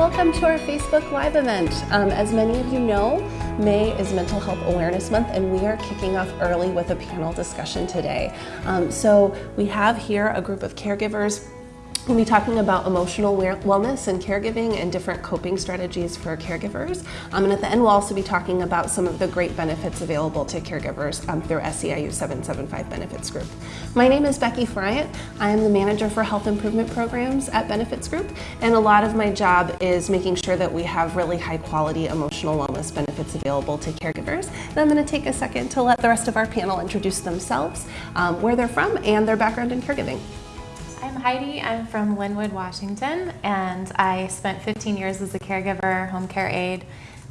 welcome to our Facebook Live event. Um, as many of you know, May is Mental Health Awareness Month, and we are kicking off early with a panel discussion today. Um, so we have here a group of caregivers We'll be talking about emotional wellness and caregiving and different coping strategies for caregivers. Um, and at the end, we'll also be talking about some of the great benefits available to caregivers um, through SEIU 775 Benefits Group. My name is Becky Friant. I am the manager for health improvement programs at Benefits Group. And a lot of my job is making sure that we have really high quality emotional wellness benefits available to caregivers. And I'm going to take a second to let the rest of our panel introduce themselves, um, where they're from, and their background in caregiving. Heidi. I'm from Lynnwood, Washington, and I spent 15 years as a caregiver, home care aide,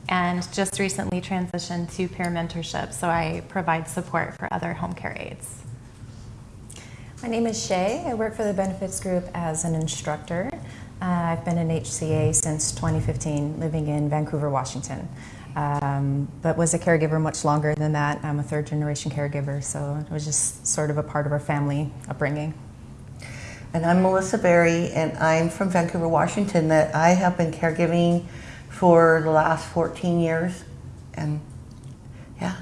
and just recently transitioned to peer mentorship, so I provide support for other home care aides. My name is Shay. I work for the Benefits Group as an instructor. Uh, I've been an HCA since 2015, living in Vancouver, Washington. Um, but was a caregiver much longer than that. I'm a third generation caregiver, so it was just sort of a part of our family upbringing. And I'm Melissa Berry, and I'm from Vancouver, Washington. That I have been caregiving for the last 14 years, and yeah.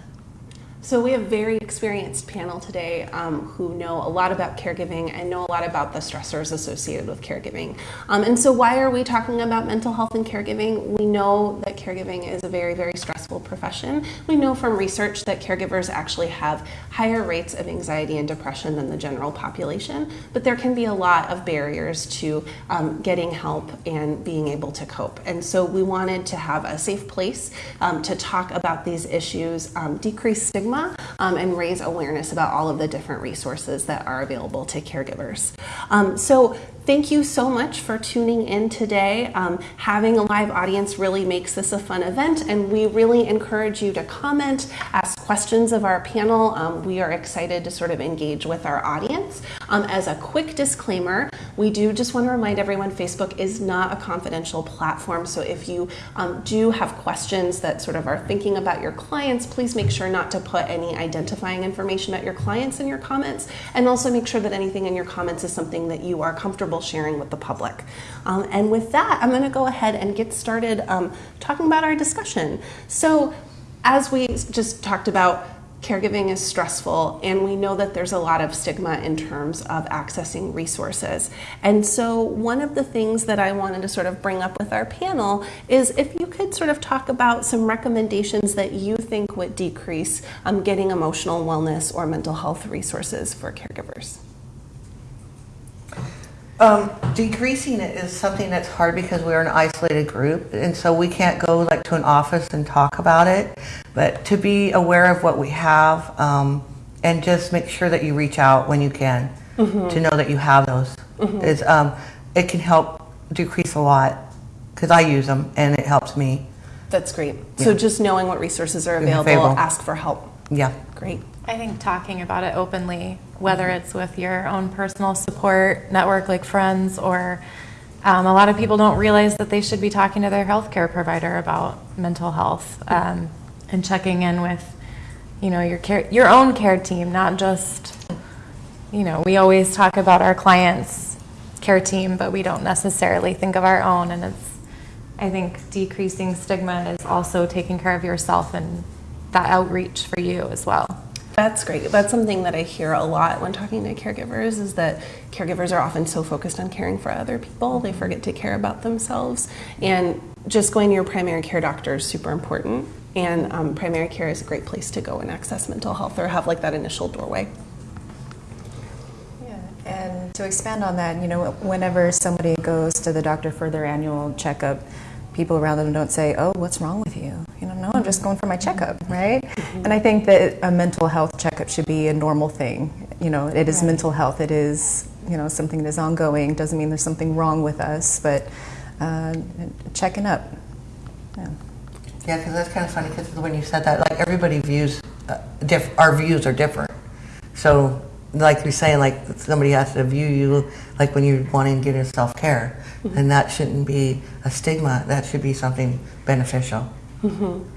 So we have a very experienced panel today um, who know a lot about caregiving and know a lot about the stressors associated with caregiving. Um, and so why are we talking about mental health and caregiving? We know that caregiving is a very, very stressful profession. We know from research that caregivers actually have higher rates of anxiety and depression than the general population, but there can be a lot of barriers to um, getting help and being able to cope. And so we wanted to have a safe place um, to talk about these issues, um, decrease stigma um, and raise awareness about all of the different resources that are available to caregivers. Um, so Thank you so much for tuning in today. Um, having a live audience really makes this a fun event, and we really encourage you to comment, ask questions of our panel. Um, we are excited to sort of engage with our audience. Um, as a quick disclaimer, we do just want to remind everyone Facebook is not a confidential platform, so if you um, do have questions that sort of are thinking about your clients, please make sure not to put any identifying information about your clients in your comments, and also make sure that anything in your comments is something that you are comfortable sharing with the public. Um, and with that, I'm going to go ahead and get started um, talking about our discussion. So, as we just talked about, caregiving is stressful, and we know that there's a lot of stigma in terms of accessing resources. And so, one of the things that I wanted to sort of bring up with our panel is if you could sort of talk about some recommendations that you think would decrease um, getting emotional wellness or mental health resources for caregivers. Um, decreasing it is something that's hard because we're an isolated group, and so we can't go like to an office and talk about it. But to be aware of what we have, um, and just make sure that you reach out when you can mm-hmm. to know that you have those. Mm-hmm. Is um, it can help decrease a lot because I use them and it helps me. That's great. Yeah. So just knowing what resources are available, ask for help. Yeah. Great. I think talking about it openly, whether it's with your own personal support network like friends or um, a lot of people don't realize that they should be talking to their healthcare provider about mental health um, and checking in with you know your care your own care team not just you know we always talk about our clients care team but we don't necessarily think of our own and it's i think decreasing stigma is also taking care of yourself and that outreach for you as well that's great. That's something that I hear a lot when talking to caregivers is that caregivers are often so focused on caring for other people, they forget to care about themselves. And just going to your primary care doctor is super important. And um, primary care is a great place to go and access mental health or have like that initial doorway. Yeah, and to expand on that, you know, whenever somebody goes to the doctor for their annual checkup, people around them don't say, "Oh, what's wrong with you?" You know, no, I'm just going for my checkup, right? And I think that a mental health checkup should be a normal thing. You know, it is right. mental health. It is you know something that is ongoing. Doesn't mean there's something wrong with us, but uh, checking up. Yeah. Yeah, because that's kind of funny because when you said that, like everybody views, uh, diff- our views are different. So like you're saying, like somebody has to view you like when you're wanting to get into self care, mm-hmm. and that shouldn't be a stigma. That should be something beneficial. Mm-hmm.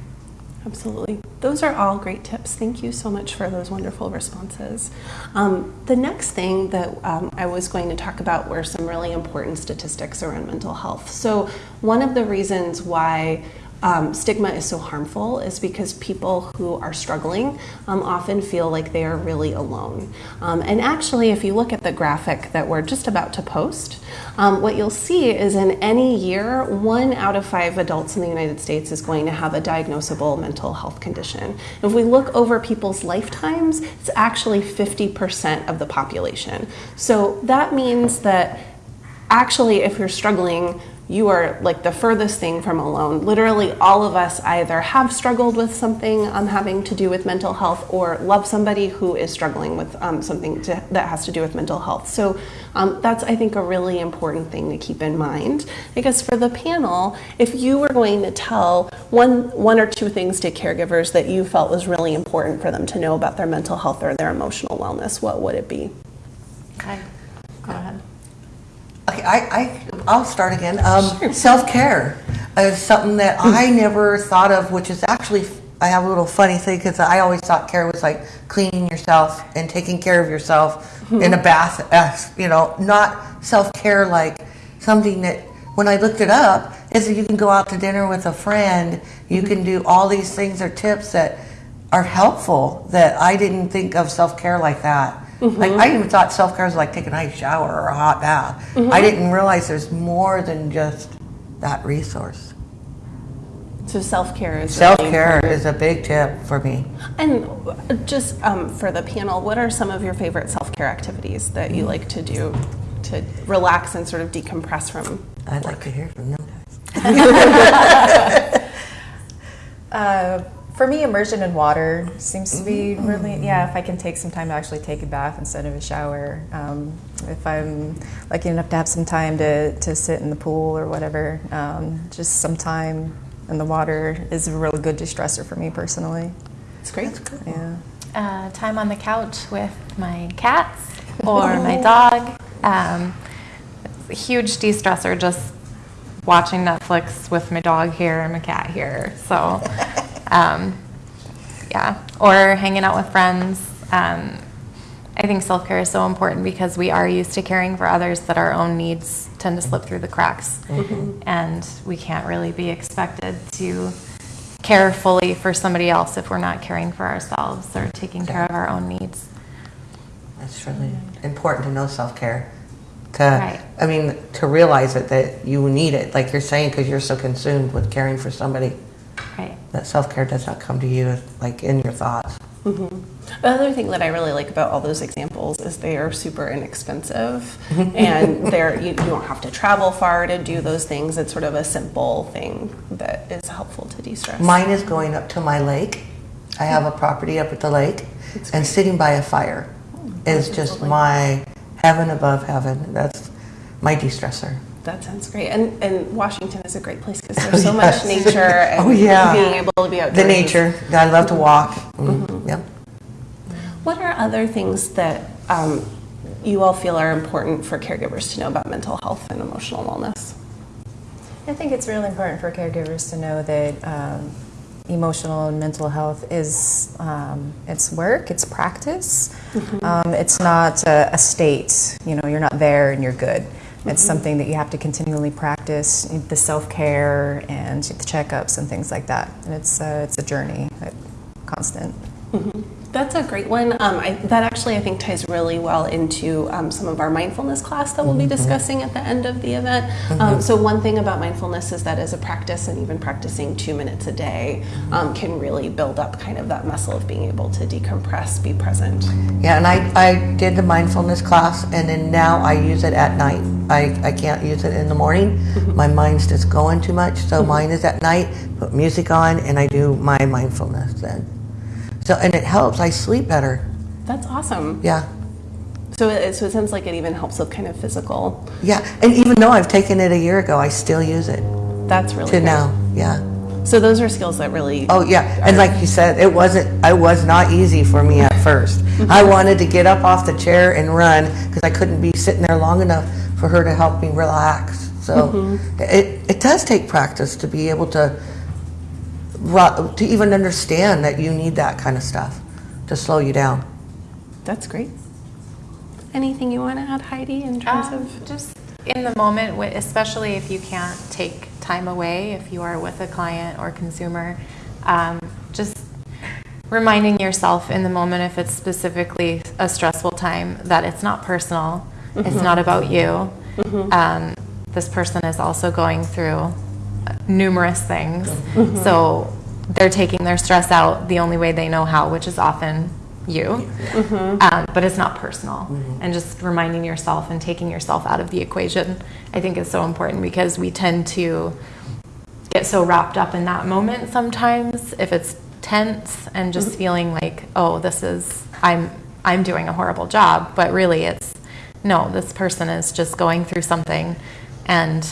Absolutely. Those are all great tips. Thank you so much for those wonderful responses. Um, the next thing that um, I was going to talk about were some really important statistics around mental health. So, one of the reasons why um, stigma is so harmful is because people who are struggling um, often feel like they are really alone. Um, and actually, if you look at the graphic that we're just about to post, um, what you'll see is in any year, one out of five adults in the United States is going to have a diagnosable mental health condition. If we look over people's lifetimes, it's actually 50% of the population. So that means that actually, if you're struggling, you are like the furthest thing from alone. Literally, all of us either have struggled with something um, having to do with mental health or love somebody who is struggling with um, something to, that has to do with mental health. So, um, that's, I think, a really important thing to keep in mind. Because for the panel, if you were going to tell one, one or two things to caregivers that you felt was really important for them to know about their mental health or their emotional wellness, what would it be? Okay. Okay, I, I, I'll start again. Um, self-care is something that hmm. I never thought of, which is actually, I have a little funny thing because I always thought care was like cleaning yourself and taking care of yourself hmm. in a bath, uh, you know, not self-care like something that, when I looked it up, is that you can go out to dinner with a friend, you hmm. can do all these things or tips that are helpful that I didn't think of self-care like that. Like I even thought self-care was like taking a nice shower or a hot bath. I didn't realize there's more than just that resource. So self care is Self-care important. is a big tip for me. And just um, for the panel, what are some of your favorite self care activities that you like to do to relax and sort of decompress from? I'd like to hear from them guys. Uh, for me, immersion in water seems to be really, yeah, if I can take some time to actually take a bath instead of a shower. Um, if I'm lucky enough to have some time to, to sit in the pool or whatever, um, just some time in the water is a really good distressor for me personally. It's great. Yeah. Uh, time on the couch with my cats or my dog. Um, it's a huge de-stressor just watching Netflix with my dog here and my cat here. So, um, yeah, or hanging out with friends. Um, I think self care is so important because we are used to caring for others that our own needs tend to slip through the cracks. And we can't really be expected to care fully for somebody else if we're not caring for ourselves or taking care of our own needs. It's really important to know self-care. To, Right. I mean, to realize it, that you need it, like you're saying, because you're so consumed with caring for somebody. Right. That self-care does not come to you like in your thoughts. Mm-hmm. The other thing that I really like about all those examples is they are super inexpensive mm-hmm. and they're, you, you don't have to travel far to do those things. It's sort of a simple thing that is helpful to de stress. Mine is going up to my lake. I have a property up at the lake, and sitting by a fire oh, is just my heaven above heaven. That's my de-stressor. That sounds great. And, and Washington is a great place because there's so Yes. much nature and Oh, yeah. being able to be outdoors. The nature. I love to walk. Mm, Yep. What are other things that um, you all feel are important for caregivers to know about mental health and emotional wellness? I think it's really important for caregivers to know that um, emotional and mental health is um, it's work, it's practice. Um, it's not a, a state. You know, you're not there and you're good. It's something that you have to continually practice. The self care and the checkups and things like that. And it's uh, it's a journey, uh, constant. That's a great one. Um, I, that actually, I think, ties really well into um, some of our mindfulness class that we'll be discussing at the end of the event. Um, so, one thing about mindfulness is that as a practice, and even practicing two minutes a day, um, can really build up kind of that muscle of being able to decompress, be present. Yeah, and I, I did the mindfulness class, and then now I use it at night. I, I can't use it in the morning. My mind's just going too much, so mine is at night. Put music on, and I do my mindfulness then. So, and it helps. I sleep better. That's awesome. Yeah, So, it, so it sounds like it even helps with kind of physical. yeah. And even though I've taken it a year ago, I still use it That's really to great. now. Yeah. So those are skills that really. Oh yeah, and like you said, it wasn't. I was not easy for me at first. Mm-hmm. I wanted to get up off the chair and run because I couldn't be sitting there long enough for her to help me relax. So mm-hmm. it it does take practice to be able to to even understand that you need that kind of stuff to slow you down. That's great. Anything you want to add, Heidi, in terms Um, of? just in the moment, especially if you can't take time away, if you are with a client or consumer, um, just reminding yourself in the moment, if it's specifically a stressful time, that it's not personal. It's not about you. Um, this person is also going through numerous things. Mm-hmm. So they're taking their stress out the only way they know how, which is often you. Mm-hmm. Um, but it's not personal. Mm-hmm. And just reminding yourself and taking yourself out of the equation, I think is so important because we tend to get so wrapped up in that moment sometimes if it's tense and just feeling like, oh, this is, I'm, I'm doing a horrible job. But really it's, no, this person is just going through something and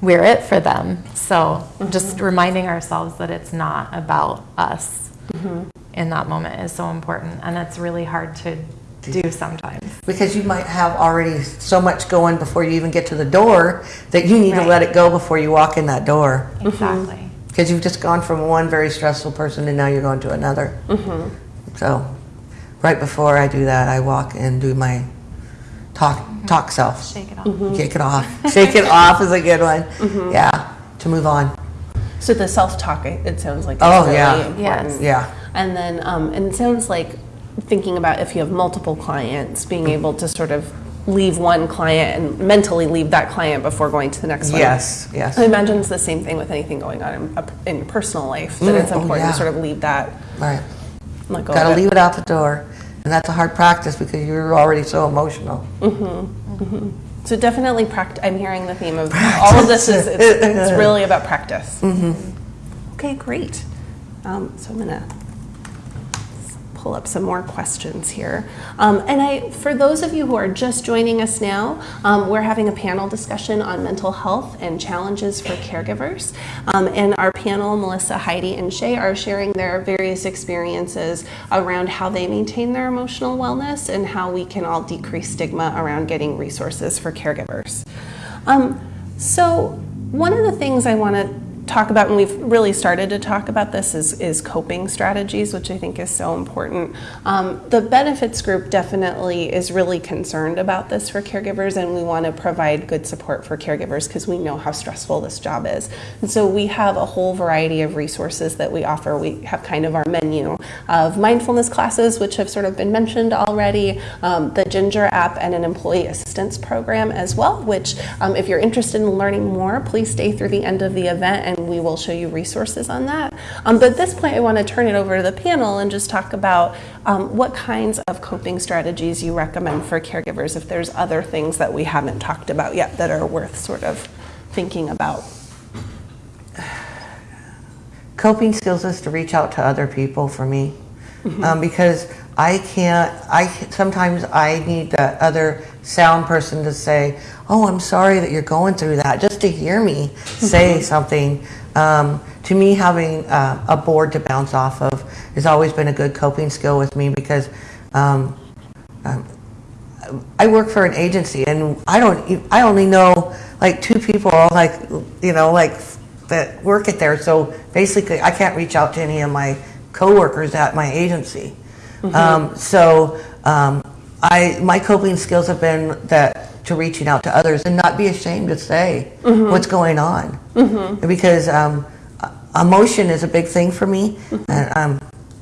we're it for them. So just reminding ourselves that it's not about us mm-hmm. in that moment is so important. And it's really hard to do sometimes. Because you might have already so much going before you even get to the door that you need to let it go before you walk in that door. Exactly. Mm-hmm. Because you've just gone from one very stressful person and now you're going to another. Mm-hmm. So, right before I do that, I walk and do my talk talk self. Shake it off. Shake it off. Shake it off is a good one. Yeah, to move on. So the self-talk, it it sounds like, Oh, really yeah. important. Yes. Yeah. And then, um, and it sounds like thinking about if you have multiple clients, being able to sort of leave one client and mentally leave that client before going to the next one. Yes, yes. I imagine it's the same thing with anything going on in, in personal life, that Mm, it's oh, important yeah. to sort of leave that, Right. let go Got to of it. leave it out the door. And that's a hard practice because you're already so emotional. Mm-hmm. Mm-hmm. So definitely pract. I'm hearing the theme of all of this is it's, it's really about practice. Mm-hmm. Okay, great. Um, so I'm gonna pull up some more questions here. Um, and I, for those of you who are just joining us now, um, we're having a panel discussion on mental health and challenges for caregivers. Um, and our panel, Melissa, Heidi, and Shay, are sharing their various experiences around how they maintain their emotional wellness and how we can all decrease stigma around getting resources for caregivers. Um, so, one of the things I want to talk about, and we've really started to talk about this, is, is coping strategies, which I think is so important. Um, the benefits group definitely is really concerned about this for caregivers, and we want to provide good support for caregivers because we know how stressful this job is. And so we have a whole variety of resources that we offer. We have kind of our menu of mindfulness classes, which have sort of been mentioned already, um, the Ginger app, and an employee assistance program as well, which, um, if you're interested in learning more, please stay through the end of the event and we will show you resources on that. Um, but at this point, I want to turn it over to the panel and just talk about um, what kinds of coping strategies you recommend for caregivers if there's other things that we haven't talked about yet that are worth sort of thinking about. coping skills is to reach out to other people for me um, because i can't i sometimes i need the other sound person to say oh i'm sorry that you're going through that just to hear me say something um, to me having uh, a board to bounce off of has always been a good coping skill with me because um, um, I work for an agency, and I don't. I only know like two people, like you know, like that work at there. So basically, I can't reach out to any of my coworkers at my agency. Um, so um, I, my coping skills have been that to reaching out to others and not be ashamed to say what's going on, because um, emotion is a big thing for me, and um,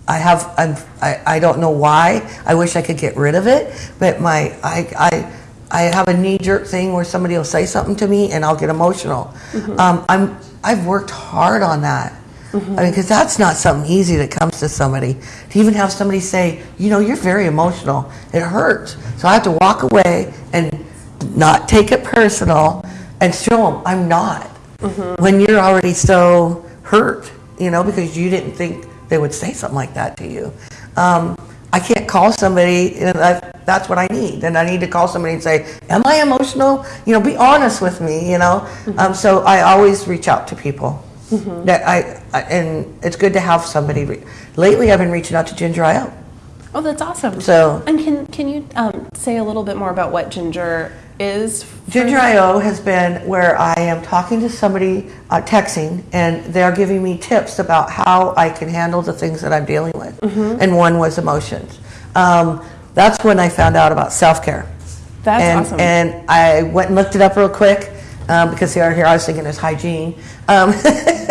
I have I'm, I I don't know why. I wish I could get rid of it, but my I I. I have a knee-jerk thing where somebody will say something to me and I'll get emotional. Um, I'm I've worked hard on that. I mean, because that's not something easy that comes to somebody. To even have somebody say, you know, you're very emotional. It hurts. So I have to walk away and not take it personal and show them I'm not. When you're already so hurt, you know, because you didn't think they would say something like that to you. Um, I can't call somebody, and I, that's what I need. And I need to call somebody and say, Am I emotional? You know, be honest with me, you know? Um, so I always reach out to people. That I, I, and it's good to have somebody. Re- Lately, I've been reaching out to Ginger IO. Oh, that's awesome. So- and can can you um, say a little bit more about what Ginger is? Ginger IO has been where I am talking to somebody, uh, texting, and they're giving me tips about how I can handle the things that I'm dealing with. Mm-hmm. And one was emotions. Um, that's when I found out about self care. That's and, awesome. And I went and looked it up real quick um, because here, here I was thinking it's hygiene. Um,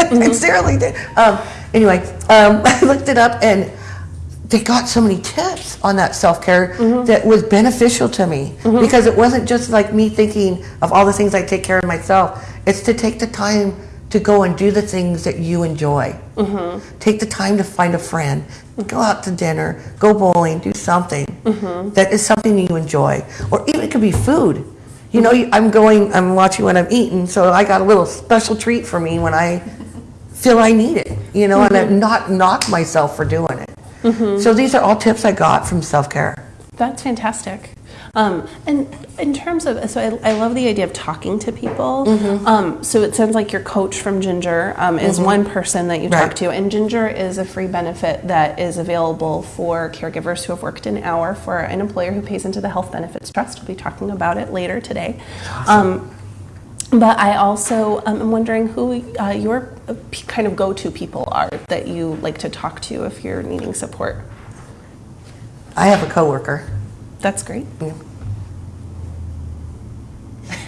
sincerely did. Um, anyway, um, I looked it up and they got so many tips on that self care that was beneficial to me because it wasn't just like me thinking of all the things I take care of myself. It's to take the time to go and do the things that you enjoy. Take the time to find a friend, go out to dinner, go bowling, do something that is something you enjoy, or even it could be food. You know, I'm going, I'm watching what I'm eating, so I got a little special treat for me when I feel I need it, you know, and I mm-hmm. not knock myself for doing it. Mm-hmm. So these are all tips I got from self care. That's fantastic. Um, and in terms of, so I, I love the idea of talking to people. Mm-hmm. Um, so it sounds like your coach from Ginger um, is one person that you talk Right. to, and Ginger is a free benefit that is available for caregivers who have worked an hour for an employer who pays into the Health Benefits Trust. We'll be talking about it later today. Um, but I also um, am wondering who uh, your uh, kind of go-to people are that you like to talk to if you're needing support. I have a coworker. That's great. Yeah.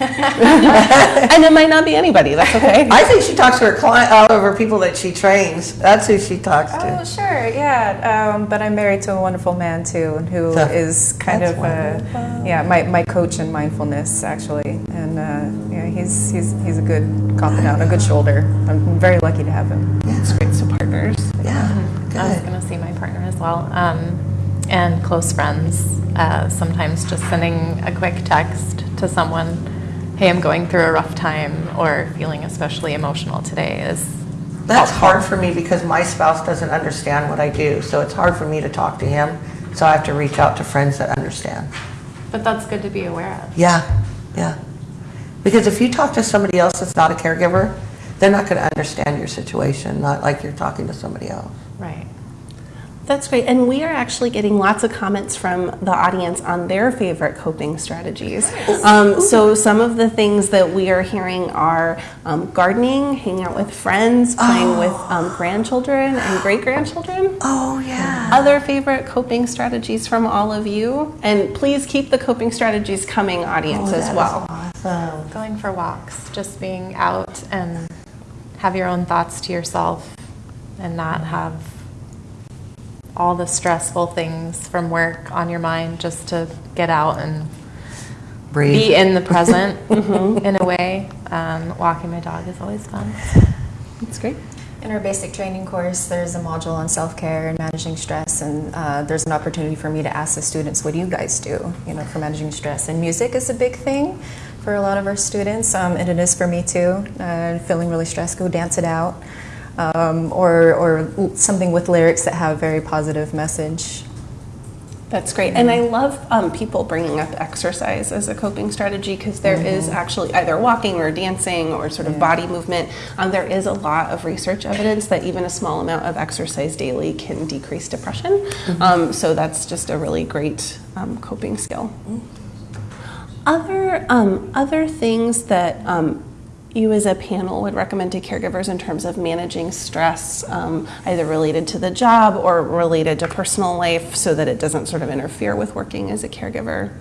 and it might not be anybody. That's okay. I think she talks to her client, all of her people that she trains. That's who she talks Oh, to. Oh, sure, yeah. Um, but I'm married to a wonderful man too, who So- is kind of, uh, yeah, my, my coach in mindfulness actually, and uh, yeah, he's he's he's a good confidant, a good shoulder. I'm very lucky to have him. Yeah. It's great. So partners. Yeah, I was going to see my partner as well. Um, and close friends. Uh, sometimes just sending a quick text to someone, hey, I'm going through a rough time or feeling especially emotional today is That's hard for me because my spouse doesn't understand what I do, so it's hard for me to talk to him. So I have to reach out to friends that understand. But that's good to be aware of. Yeah, yeah. Because if you talk to somebody else that's not a caregiver, they're not going to understand your situation, not like you're talking to somebody else. Right. That's great. And we are actually getting lots of comments from the audience on their favorite coping strategies. Um, so some of the things that we are hearing are um, gardening, hanging out with friends, playing with um, grandchildren and great grandchildren. Oh, yeah. Other favorite coping strategies from all of you? And please keep the coping strategies coming, audience, as well. Awesome. Going for walks, just being out and have your own thoughts to yourself and not have all the stressful things from work on your mind just to get out and Breathe. be in the present in a way. Um, walking my dog is always fun. That's great. In our basic training course, there's a module on self-care and managing stress, and uh, there's an opportunity for me to ask the students, "What do you guys do? You know, for managing stress?" And music is a big thing for a lot of our students, um, and it is for me too. Uh, feeling really stressed, go dance it out, um, or or something with lyrics that have a very positive message. That's great. And I love um, people bringing up exercise as a coping strategy because there is actually either walking or dancing or sort of Yeah. body movement. Um, there is a lot of research evidence that even a small amount of exercise daily can decrease depression. Um, so that's just a really great um, coping skill. Other um, other things that um, you as a panel would recommend to caregivers in terms of managing stress, um, either related to the job or related to personal life, so that it doesn't sort of interfere with working as a caregiver.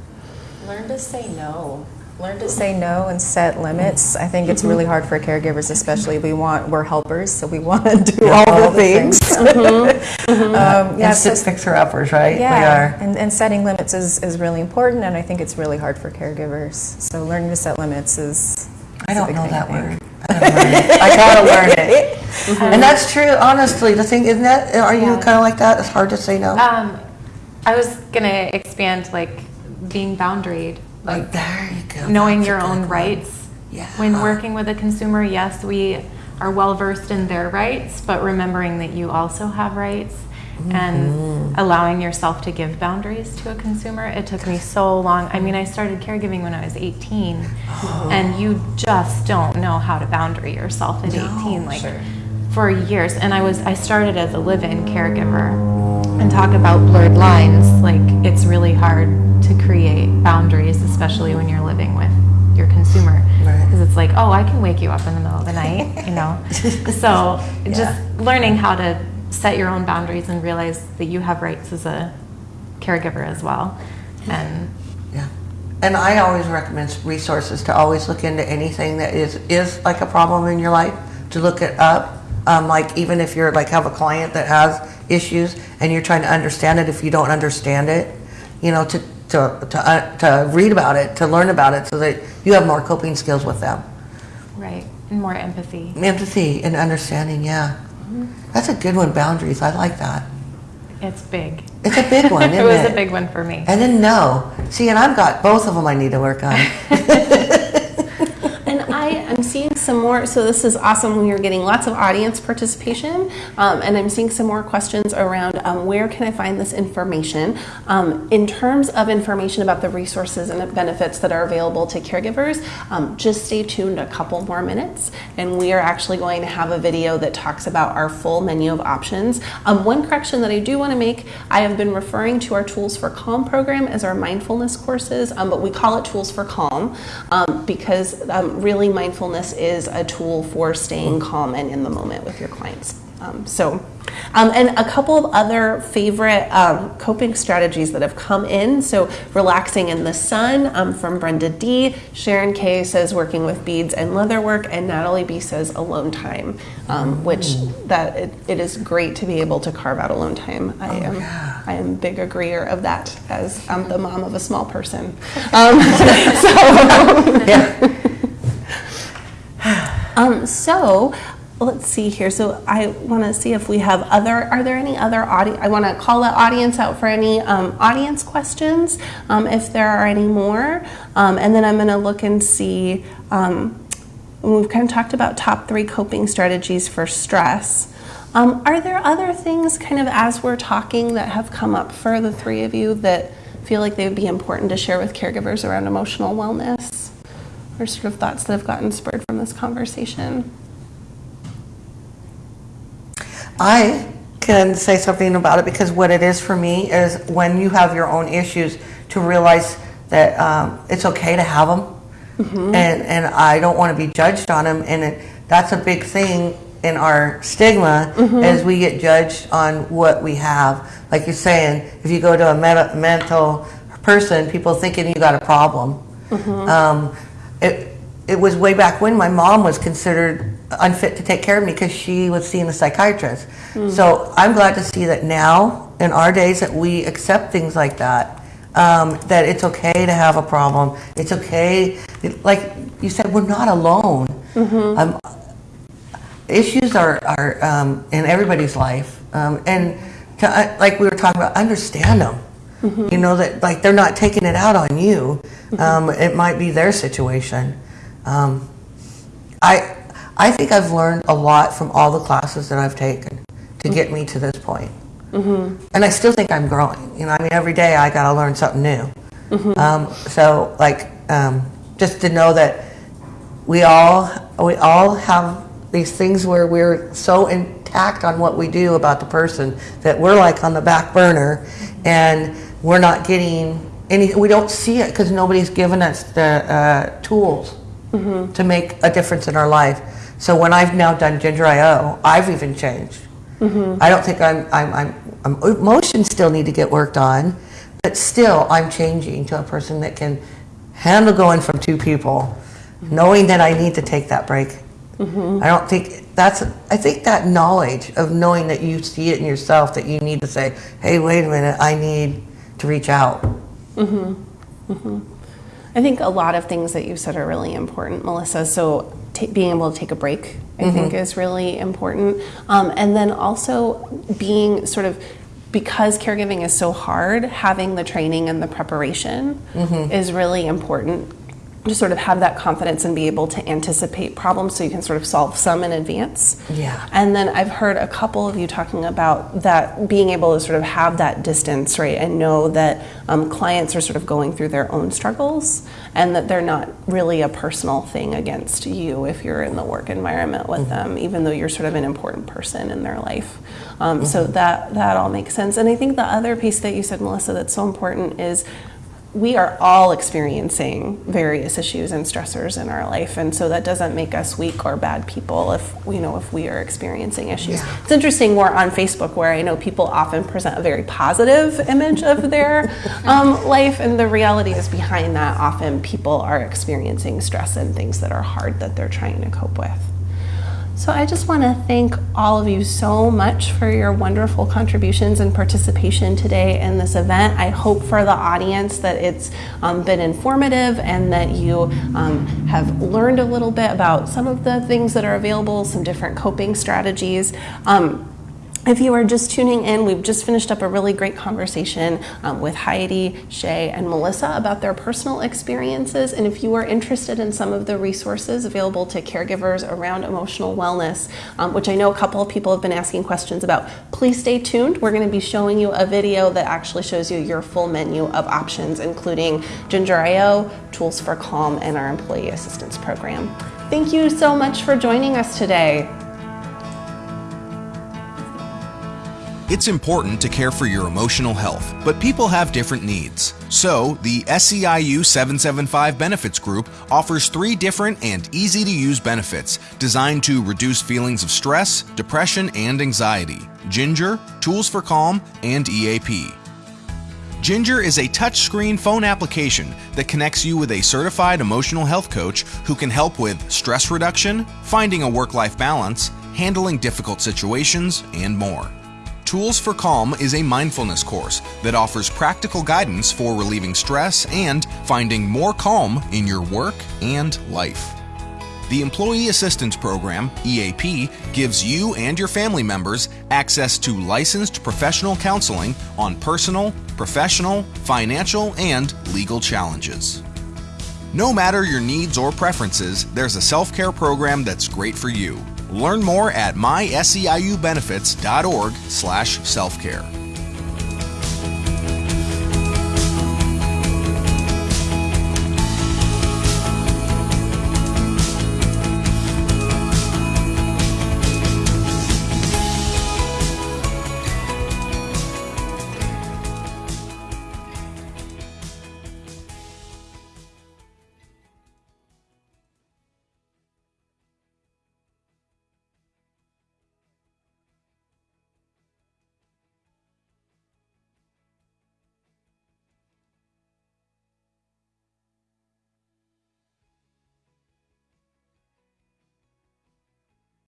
Learn to say no. Learn to say no and set limits. I think it's really hard for caregivers, especially. We want we're helpers, so we want to do all, all the the things. um, yeah, so- fixer-uppers, right? yeah, We are. And, and setting limits is, is really important, and I think it's really hard for caregivers. So learning to set limits is. I don't know that word. I gotta learn it. I gotta learn it. And that's true, honestly. The thing, isn't that, are you Yeah. kind of like that? It's hard to say no? Um, I was gonna expand like being boundaried, Like, like there you go. knowing That's a your good own one. rights. Yeah. When working with a consumer, yes, we are well versed in their rights, but remembering that you also have rights. And mm-hmm. allowing yourself to give boundaries to a consumer. It took me so long. I mean, I started caregiving when I was 18, Oh. and you just don't know how to boundary yourself at 18. Like for years, and I was I started as a live-in caregiver and talk about blurred lines. Like it's really hard to create boundaries especially when you're living with your consumer. Right. Because it's like, oh, I can wake you up in the middle of the night, you know? So just learning how to set your own boundaries and realize that you have rights as a caregiver as well. And Yeah. And I always recommend resources to always look into anything that is, is like a problem in your life, to look it up. Um, like even if you're like have a client that has issues and you're trying to understand it, if you don't understand it, you know, to, to, to, uh, to read about it, to learn about it so that you have more coping skills with them. right, and more empathy. Empathy and understanding, yeah. That's a good one, boundaries. I like that. It's big. It's a big one, isn't it it? was a big one for me. And then no. See, and I've got both of them I need to work on. And I am seeing some more, so this is awesome when you're getting lots of audience participation. Um, and I'm seeing some more questions around um, where can I find this information? Um, in terms of information about the resources and benefits that are available to caregivers, um, just stay tuned a couple more minutes. And we are actually going to have a video that talks about our full menu of options. Um, one correction that I do want to make I have been referring to our Tools for Calm program as our mindfulness courses, um, but we call it Tools for Calm because really mindfulness is a tool for staying calm and in the moment with your clients. Um, so, um, and a couple of other favorite um, coping strategies that have come in. So, relaxing in the sun um, from Brenda D. Sharon K says working with beads and leather work, and Natalie B says alone time, um, which that it, it is great to be able to carve out alone time. I am I am big agreeer of that as I'm the mom of a small person. Um, so. Um, so let's see here. So I want to see if we have other. Are there any other audience? I want to call the audience out for any um, audience questions, um, if there are any more. Um, and then I'm going to look and see. Um, we've kind of talked about top three coping strategies for stress. Um, are there other things, kind of as we're talking, that have come up for the three of you that feel like they would be important to share with caregivers around emotional wellness? Or sort of thoughts that have gotten spurred from this conversation? I can say something about it because what it is for me is when you have your own issues to realize that um, it's okay to have them and, and I don't want to be judged on them. And it, that's a big thing in our stigma is we get judged on what we have. Like you're saying, if you go to a meta- mental person, people thinking you got a problem. Um, it, it was way back when my mom was considered unfit to take care of me because she was seeing a psychiatrist. So I'm glad to see that now in our days that we accept things like that. Um, that it's okay to have a problem. It's okay, like you said, we're not alone. Um, issues are, are um, in everybody's life um, and to, uh, like we were talking about understand them you know that like they're not taking it out on you. Um, it might be their situation. Um, I, I think i've learned a lot from all the classes that i've taken to get me to this point. point and i still think i'm growing. You know i mean every day i got to learn something new. Um, so like um, just to know that we all we all have these things where we're so intact on what we do about the person that we're like on the back burner. And we're not getting any we don't see it because nobody's given us the uh, tools mm-hmm. to make a difference in our life. So when i've now done ginger io i've even changed. Mm-hmm. I don't think I'm, I'm, I'm, I'm emotions still need to get worked on but still i'm changing to a person that can handle going from two people knowing that i need to take that break. Mm-hmm. I don't think that's, I think that knowledge of knowing that you see it in yourself, that you need to say, hey, wait a minute, I need to reach out. Mhm. Mhm. I think a lot of things that you said are really important, Melissa. So ta being able to take a break, I think, is really important. Um, and then also being sort of because caregiving is so hard, having the training and the preparation is really important to sort of have that confidence and be able to anticipate problems so you can sort of solve some in advance. Yeah. And then I've heard a couple of you talking about that being able to sort of have that distance, right, and know that um, clients are sort of going through their own struggles and that they're not really a personal thing against you if you're in the work environment with them, even though you're sort of an important person in their life. Um, So that that all makes sense. And I think the other piece that you said, Melissa, that's so important is we are all experiencing various issues and stressors in our life and so that doesn't make us weak or bad people if you know if we are experiencing issues Yeah. it's interesting more on facebook where i know people often present a very positive image of their um, life and the reality is behind that often people are experiencing stress and things that are hard that they're trying to cope with so I just want to thank all of you so much for your wonderful contributions and participation today in this event. I hope for the audience that it's um, been informative and that you um, have learned a little bit about some of the things that are available, some different coping strategies. Um, if you are just tuning in, we've just finished up a really great conversation um, with Heidi, Shay, and Melissa about their personal experiences. And if you are interested in some of the resources available to caregivers around emotional wellness, um, which I know a couple of people have been asking questions about, please stay tuned. We're going to be showing you a video that actually shows you your full menu of options, including Ginger.io, Tools for Calm, and our Employee Assistance Program. Thank you so much for joining us today. It's important to care for your emotional health, but people have different needs. So, the SEIU 775 Benefits Group offers three different and easy to use benefits designed to reduce feelings of stress, depression, and anxiety Ginger, Tools for Calm, and EAP. Ginger is a touchscreen phone application that connects you with a certified emotional health coach who can help with stress reduction, finding a work life balance, handling difficult situations, and more. Tools for Calm is a mindfulness course that offers practical guidance for relieving stress and finding more calm in your work and life. The Employee Assistance Program, EAP, gives you and your family members access to licensed professional counseling on personal, professional, financial, and legal challenges. No matter your needs or preferences, there's a self care program that's great for you. Learn more at myseiubenefits.org/self care.